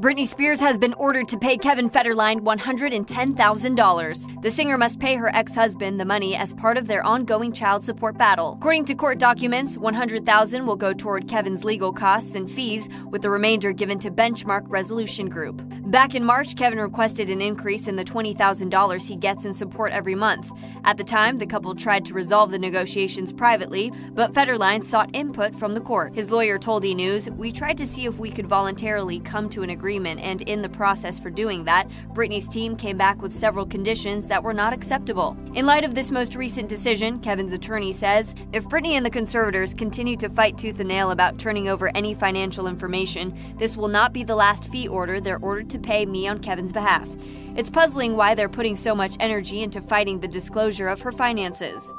Britney Spears has been ordered to pay Kevin Federline $110,000. The singer must pay her ex-husband the money as part of their ongoing child support battle. According to court documents, $100,000 will go toward Kevin's legal costs and fees, with the remainder given to Benchmark Resolution Group. Back in March, Kevin requested an increase in the $20,000 he gets in support every month. At the time, the couple tried to resolve the negotiations privately, but Federline sought input from the court. His lawyer told E! News, We tried to see if we could voluntarily come to an agreement, and in the process for doing that, Britney's team came back with several conditions that were not acceptable. In light of this most recent decision, Kevin's attorney says if Britney and the conservators continue to fight tooth and nail about turning over any financial information, this will not be the last fee order they're ordered to pay me on Kevin's behalf. It's puzzling why they're putting so much energy into fighting the disclosure of her finances.